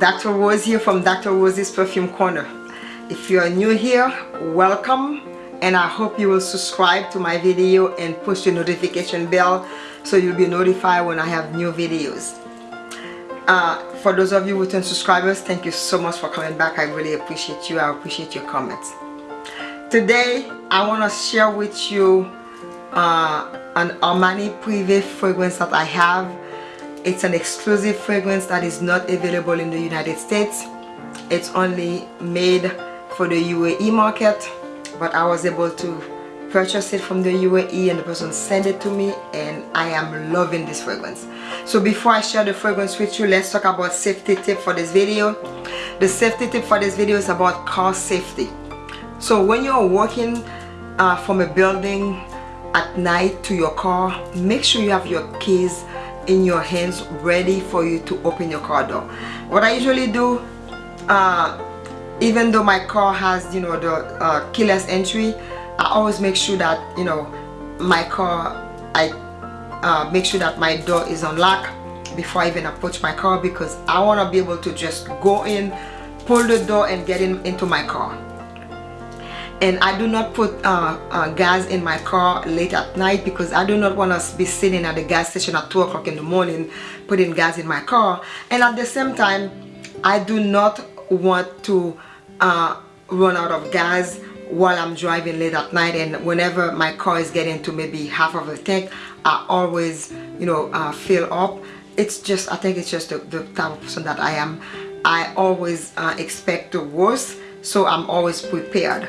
Dr. Rose here from Dr. Rose's Perfume Corner. If you are new here, welcome and I hope you will subscribe to my video and push the notification bell so you'll be notified when I have new videos. Uh, for those of you who return subscribers, thank you so much for coming back. I really appreciate you. I appreciate your comments. Today, I want to share with you uh, an Armani Privé fragrance that I have it's an exclusive fragrance that is not available in the United States. It's only made for the UAE market, but I was able to purchase it from the UAE and the person sent it to me and I am loving this fragrance. So before I share the fragrance with you, let's talk about safety tip for this video. The safety tip for this video is about car safety. So when you're walking uh, from a building at night to your car, make sure you have your keys in your hands ready for you to open your car door. What I usually do uh, even though my car has you know the uh, keyless entry I always make sure that you know my car I uh, make sure that my door is unlocked before I even approach my car because I want to be able to just go in pull the door and get in into my car and I do not put uh, uh, gas in my car late at night because I do not want to be sitting at the gas station at 2 o'clock in the morning putting gas in my car. And at the same time I do not want to uh, run out of gas while I'm driving late at night. And whenever my car is getting to maybe half of a tank I always you know uh, fill up. It's just I think it's just the, the, type of person that I am. I always uh, expect the worst so I'm always prepared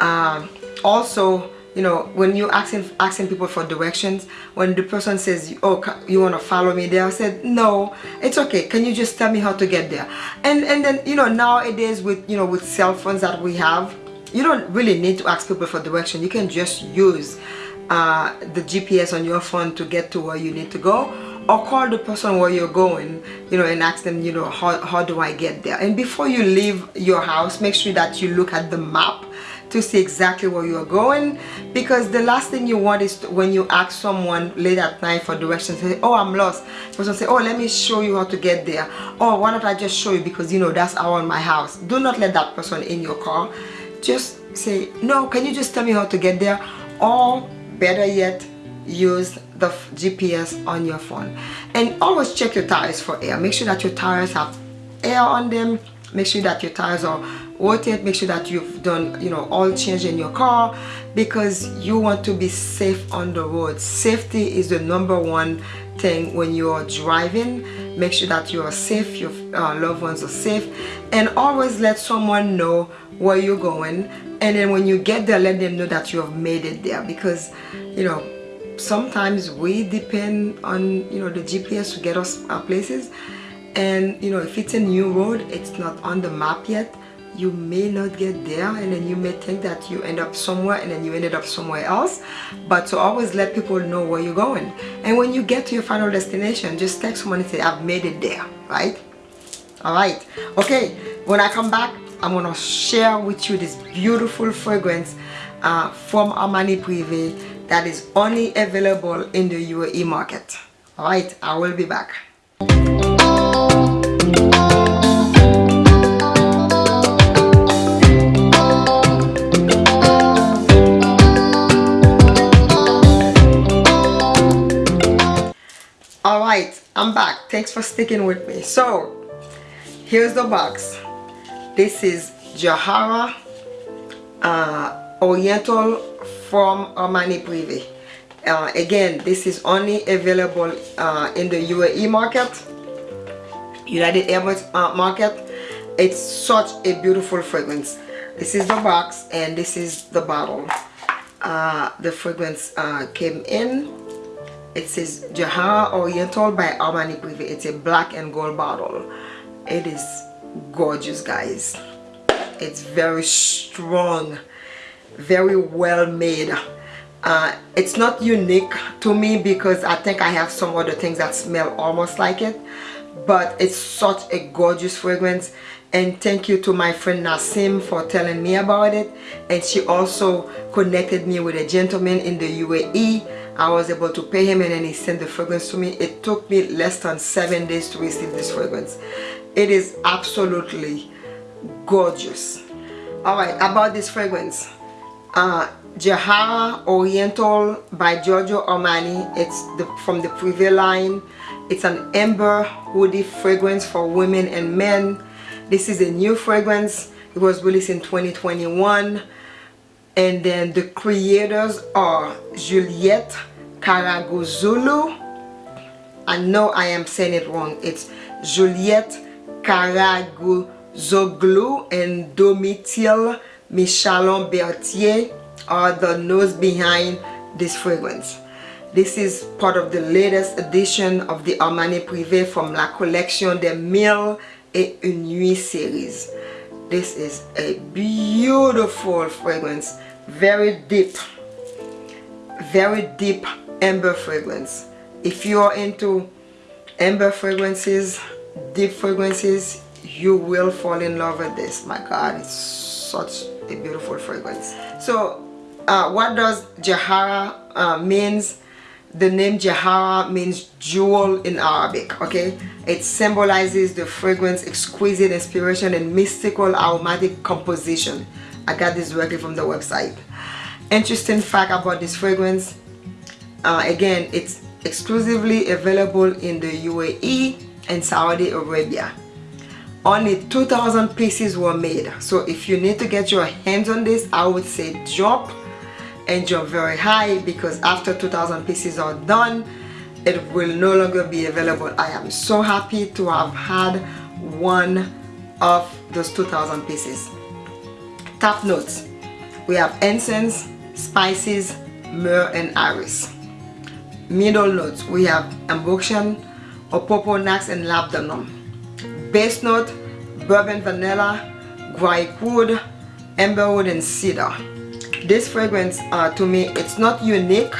um, also you know when you asking asking people for directions when the person says oh you want to follow me there? I said no it's okay. Can you just tell me how to get there? And and then you know nowadays with you know with cell phones that we have you don't really need to ask people for direction. You can just use uh, the GPS on your phone to get to where you need to go or call the person where you're going you know and ask them you know how, how do I get there? And before you leave your house make sure that you look at the map to see exactly where you're going because the last thing you want is to, when you ask someone late at night for directions say oh I'm lost. Person say oh let me show you how to get there. Or why don't I just show you? Because you know that's around my house. Do not let that person in your car. Just say no can you just tell me how to get there? Or better yet use the GPS on your phone. And always check your tires for air. Make sure that your tires have air on them. Make sure that your tires are rotate make sure that you've done you know all change in your car because you want to be safe on the road. Safety is the number one thing when you're driving. Make sure that you are safe your uh, loved ones are safe. And always let someone know where you're going. And then when you get there let them know that you have made it there because you know sometimes we depend on you know the GPS to get us our places. And you know if it's a new road it's not on the map yet you may not get there and then you may think that you end up somewhere and then you ended up somewhere else. But to always let people know where you're going. And when you get to your final destination just text someone and say I've made it there right? All right. Okay when I come back I'm gonna share with you this beautiful fragrance uh, from Armani Privé that is only available in the UAE market. All right I will be back I'm back. Thanks for sticking with me. So, here's the box. This is Jahara uh, Oriental from Armani Privé. Uh, again, this is only available uh, in the UAE market, United Arab uh, market. It's such a beautiful fragrance. This is the box and this is the bottle. Uh, the fragrance uh, came in it says Jahara Oriental by Armani Privé. It's a black and gold bottle. It is gorgeous guys. It's very strong, very well made. Uh, it's not unique to me because I think I have some other things that smell almost like it but it's such a gorgeous fragrance and thank you to my friend Nassim for telling me about it and she also connected me with a gentleman in the UAE I was able to pay him and then he sent the fragrance to me. It took me less than seven days to receive this fragrance. It is absolutely gorgeous. All right about this fragrance. Uh Jahara Oriental by Giorgio Armani. It's the from the Privé line. It's an amber woody fragrance for women and men. This is a new fragrance. It was released in 2021 and then the creators are Juliette Karaguzulu I know I am saying it wrong. It's Juliette Karagueuzoglou and Domitille Michalon Bertier are the nose behind this fragrance. This is part of the latest edition of the Armani Privé from La Collection des Mille et Une Nuits series. This is a beautiful fragrance very deep very deep amber fragrance. If you are into amber fragrances deep fragrances you will fall in love with this. My god it's such a beautiful fragrance. So uh, what does Jahara uh, means? The name Jahara means jewel in Arabic okay? It symbolizes the fragrance exquisite inspiration and mystical aromatic composition I got this directly from the website. Interesting fact about this fragrance uh, again it's exclusively available in the UAE and Saudi Arabia. Only 2,000 pieces were made. So if you need to get your hands on this I would say jump and jump very high because after 2,000 pieces are done it will no longer be available. I am so happy to have had one of those 2,000 pieces top notes. We have incense spices myrrh and iris. Middle notes. We have amboxian opoponax and labdanum. Base note bourbon vanilla guaiac wood amberwood and cedar. This fragrance uh, to me it's not unique.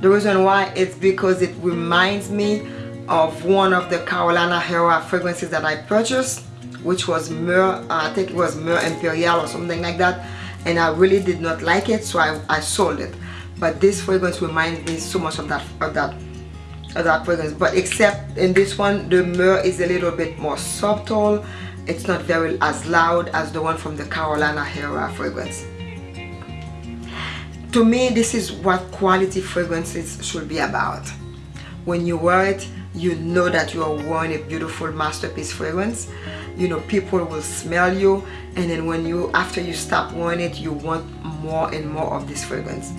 The reason why it's because it reminds me of one of the Carolina Herrera fragrances that I purchased which was Myrrh, uh, I think it was Myrrh Imperial or something like that and I really did not like it so I, I sold it. But this fragrance reminds me so much of that of that of that fragrance. But except in this one the myrrh is a little bit more subtle. It's not very as loud as the one from the Carolina Herrera fragrance. To me this is what quality fragrances should be about. When you wear it you know that you are wearing a beautiful masterpiece fragrance you know people will smell you and then when you after you stop wearing it you want more and more of this fragrance.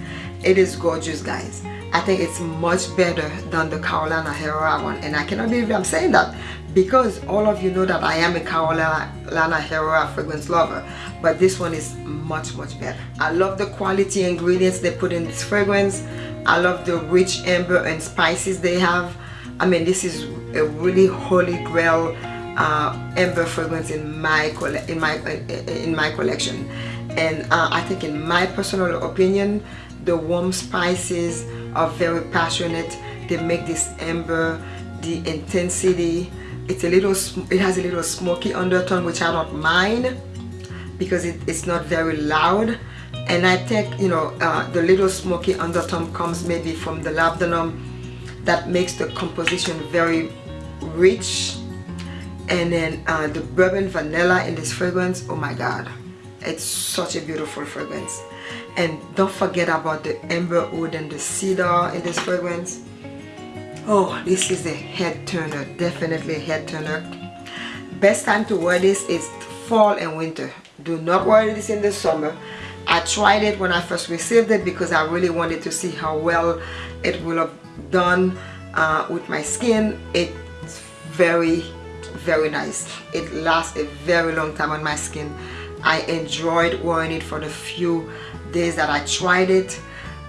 It is gorgeous guys. I think it's much better than the Carolina Herrera one and I cannot believe I'm saying that because all of you know that I am a Carolina Herrera fragrance lover but this one is much much better. I love the quality ingredients they put in this fragrance. I love the rich amber and spices they have. I mean this is a really holy grail uh, amber fragrance in my in my in my collection. And uh, I think in my personal opinion the warm spices are very passionate. They make this amber the intensity it's a little it has a little smoky undertone which I don't mind because it, it's not very loud. And I think you know uh, the little smoky undertone comes maybe from the labdanum that makes the composition very rich and then uh, the bourbon vanilla in this fragrance oh my god. It's such a beautiful fragrance. And don't forget about the amber wood and the cedar in this fragrance. Oh this is a head turner definitely a head turner. Best time to wear this is fall and winter. Do not wear this in the summer. I tried it when I first received it because I really wanted to see how well it will have done uh, with my skin. It's very very nice. It lasts a very long time on my skin. I enjoyed wearing it for the few days that I tried it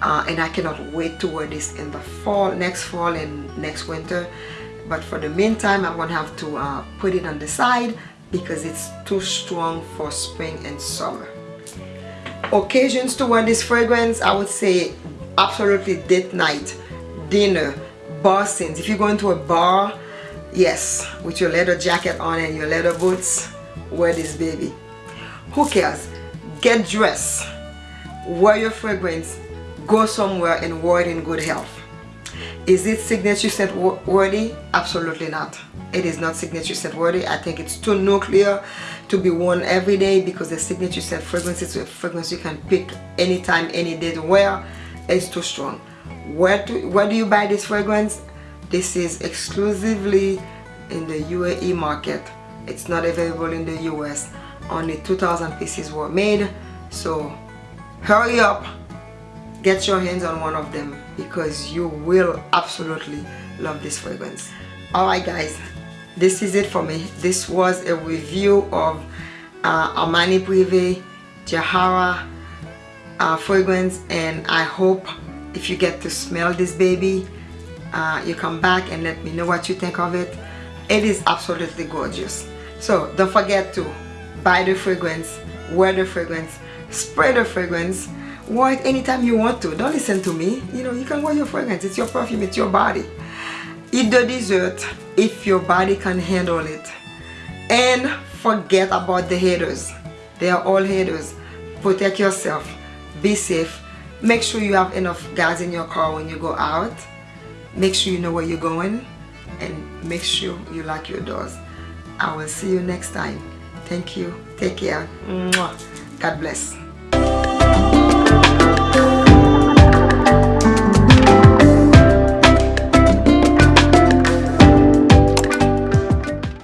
uh, and I cannot wait to wear this in the fall next fall and next winter. But for the meantime I'm gonna have to uh, put it on the side because it's too strong for spring and summer. Occasions to wear this fragrance I would say absolutely date night dinner bar scenes if you go into a bar yes with your leather jacket on and your leather boots. Wear this baby. Who cares? Get dressed. Wear your fragrance. Go somewhere and wear it in good health. Is it signature scent worthy? Absolutely not. It is not signature scent worthy. I think it's too nuclear to be worn every day because the signature scent fragrance is a fragrance you can pick anytime any day. To wear it's too strong. Where do where do you buy this fragrance this is exclusively in the UAE market. It's not available in the US only 2,000 pieces were made. So hurry up. Get your hands on one of them because you will absolutely love this fragrance. Alright guys. This is it for me. This was a review of uh, Armani Privé Jahara uh, fragrance and I hope if you get to smell this baby uh, you come back and let me know what you think of it. It is absolutely gorgeous. So don't forget to buy the fragrance wear the fragrance spray the fragrance wear it anytime you want to. Don't listen to me. You know you can wear your fragrance. It's your perfume it's your body. Eat the dessert if your body can handle it. And forget about the haters. They are all haters. Protect yourself. Be safe. Make sure you have enough gas in your car when you go out make sure you know where you're going and make sure you lock your doors. I will see you next time. Thank you. Take care. God bless